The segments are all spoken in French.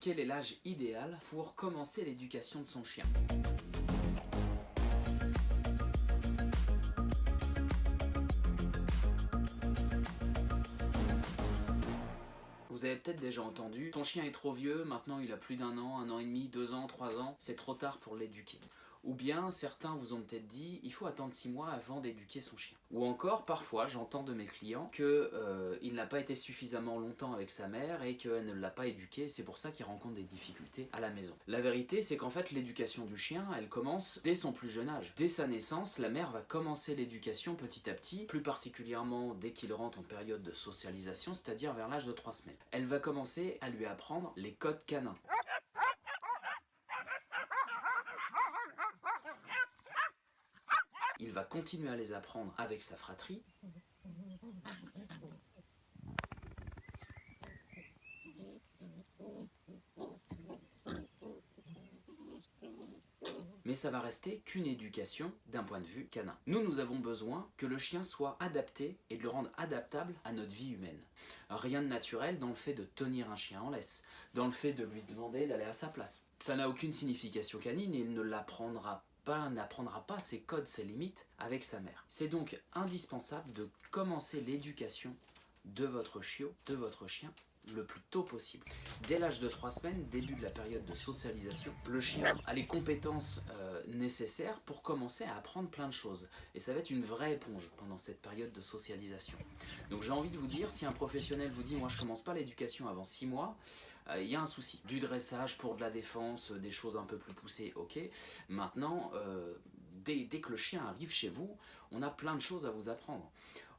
Quel est l'âge idéal pour commencer l'éducation de son chien? Vous avez peut-être déjà entendu, ton chien est trop vieux, maintenant il a plus d'un an, un an et demi, deux ans, trois ans, c'est trop tard pour l'éduquer. Ou bien, certains vous ont peut-être dit, il faut attendre 6 mois avant d'éduquer son chien. Ou encore, parfois, j'entends de mes clients qu'il euh, n'a pas été suffisamment longtemps avec sa mère et qu'elle ne l'a pas éduqué, c'est pour ça qu'il rencontre des difficultés à la maison. La vérité, c'est qu'en fait, l'éducation du chien, elle commence dès son plus jeune âge. Dès sa naissance, la mère va commencer l'éducation petit à petit, plus particulièrement dès qu'il rentre en période de socialisation, c'est-à-dire vers l'âge de 3 semaines. Elle va commencer à lui apprendre les codes canins. Il va continuer à les apprendre avec sa fratrie. mais ça va rester qu'une éducation d'un point de vue canin. Nous, nous avons besoin que le chien soit adapté et de le rendre adaptable à notre vie humaine. Rien de naturel dans le fait de tenir un chien en laisse, dans le fait de lui demander d'aller à sa place. Ça n'a aucune signification canine et il ne l'apprendra n'apprendra pas ses codes, ses limites avec sa mère. C'est donc indispensable de commencer l'éducation de votre chiot, de votre chien, le plus tôt possible. Dès l'âge de 3 semaines, début de la période de socialisation, le chien a les compétences euh, nécessaires pour commencer à apprendre plein de choses. Et ça va être une vraie éponge pendant cette période de socialisation. Donc j'ai envie de vous dire, si un professionnel vous dit « moi je commence pas l'éducation avant 6 mois il y a un souci. Du dressage pour de la défense, des choses un peu plus poussées, ok. Maintenant, euh, dès, que le chien arrive chez vous, on a plein de choses à vous apprendre.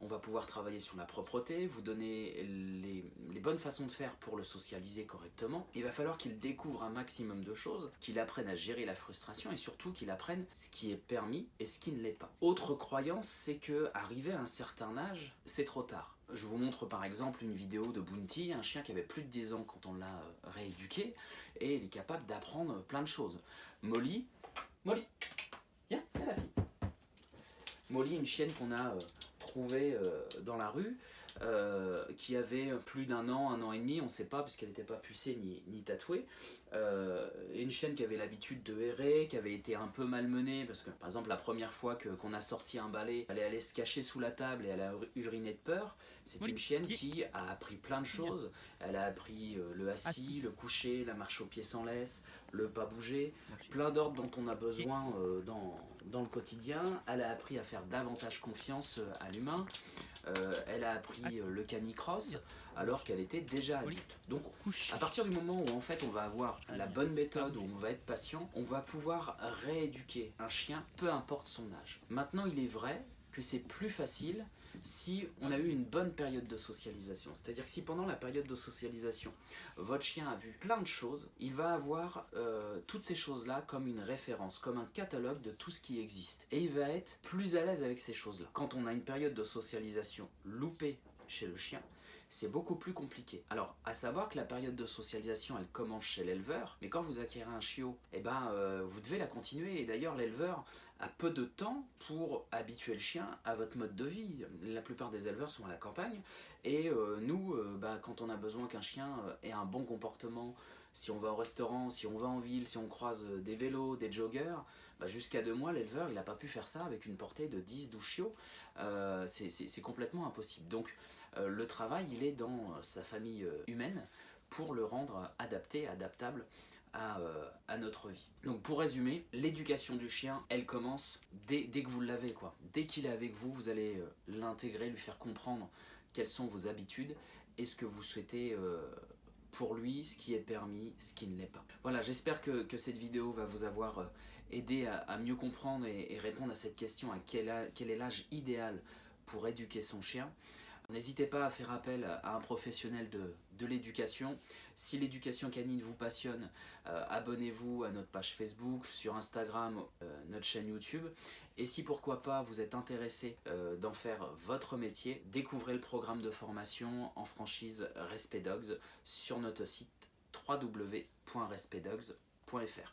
On va pouvoir travailler sur la propreté, vous donner les, les bonnes façons de faire pour le socialiser correctement. Il va falloir qu'il découvre un maximum de choses, qu'il apprenne à gérer la frustration et surtout qu'il apprenne ce qui est permis et ce qui ne l'est pas. Autre croyance, c'est que arrivé à un certain âge, c'est trop tard. Je vous montre par exemple une vidéo de Bounty, un chien qui avait plus de 10 ans quand on l'a euh, rééduqué, et il est capable d'apprendre plein de choses. Molly, Molly, viens, viens la fille. Molly, une chienne qu'on a euh, dans la rue, euh, qui avait plus d'un an, un an et demi, on ne sait pas parce qu'elle n'était pas pucée ni, ni tatouée. Euh, une chienne qui avait l'habitude de errer, qui avait été un peu malmenée parce que par exemple la première fois qu'on a sorti un balai, elle allait se cacher sous la table et elle a uriné de peur. C'est une chienne qui a appris plein de choses. Elle a appris le assis, le coucher, la marche au pied sans laisse, le pas bouger, plein d'ordres dont on a besoin dans, dans le quotidien. Elle a appris à faire davantage confiance à l'humain. elle a appris euh, le canicross alors qu'elle était déjà adulte. Donc à partir du moment où en fait on va avoir la bonne méthode, où on va être patient, on va pouvoir rééduquer un chien, peu importe son âge. Maintenant il est vrai que c'est plus facile si on a eu une bonne période de socialisation. C'est-à-dire que si pendant la période de socialisation, votre chien a vu plein de choses, il va avoir euh, toutes ces choses-là comme une référence, comme un catalogue de tout ce qui existe. Et il va être plus à l'aise avec ces choses-là. Quand on a une période de socialisation loupée chez le chien, c'est beaucoup plus compliqué. Alors, à savoir que la période de socialisation, elle commence chez l'éleveur, mais quand vous acquérez un chiot, eh ben, euh, vous devez la continuer. Et d'ailleurs, l'éleveur a peu de temps pour habituer le chien à votre mode de vie. La plupart des éleveurs sont à la campagne, et euh, nous, euh, bah, quand on a besoin qu'un chien ait un bon comportement, si on va au restaurant, si on va en ville, si on croise des vélos, des joggers, bah, jusqu'à deux mois, l'éleveur, il n'a pas pu faire ça avec une portée de 10-12 chiots. c'est complètement impossible. Donc, euh, le travail, il est dans euh, sa famille euh, humaine pour le rendre adapté, adaptable à, notre vie. Donc pour résumer, l'éducation du chien, elle commence dès, que vous l'avez. quoi. Dès qu'il est avec vous, vous allez l'intégrer, lui faire comprendre quelles sont vos habitudes et ce que vous souhaitez pour lui, ce qui est permis, ce qui ne l'est pas. Voilà, j'espère que, cette vidéo va vous avoir aidé à, mieux comprendre et, répondre à cette question, à quel est l'âge idéal pour éduquer son chien. N'hésitez pas à faire appel à un professionnel de, l'éducation. Si l'éducation canine vous passionne, euh, abonnez-vous à notre page Facebook, sur Instagram, euh, notre chaîne YouTube. Et si pourquoi pas vous êtes intéressé euh, d'en faire votre métier, découvrez le programme de formation en franchise Respect Dogs sur notre site www.respectdogs.fr.